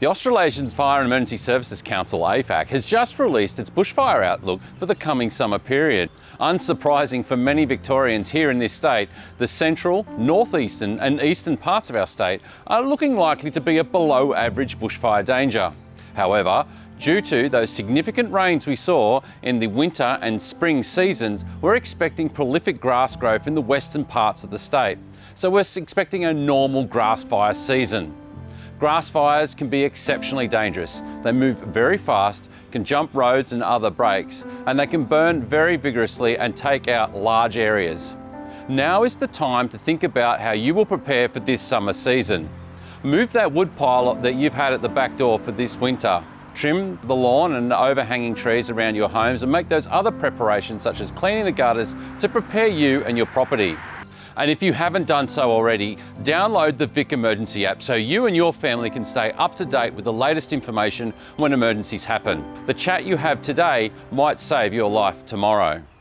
The Australasian Fire and Emergency Services Council, AFAC, has just released its bushfire outlook for the coming summer period. Unsurprising for many Victorians here in this state, the central, northeastern and eastern parts of our state are looking likely to be at below average bushfire danger. However, due to those significant rains we saw in the winter and spring seasons, we're expecting prolific grass growth in the western parts of the state. So we're expecting a normal grass fire season. Grass fires can be exceptionally dangerous. They move very fast, can jump roads and other breaks, and they can burn very vigorously and take out large areas. Now is the time to think about how you will prepare for this summer season. Move that wood pile that you've had at the back door for this winter. Trim the lawn and overhanging trees around your homes and make those other preparations such as cleaning the gutters to prepare you and your property. And if you haven't done so already, download the Vic Emergency app so you and your family can stay up to date with the latest information when emergencies happen. The chat you have today might save your life tomorrow.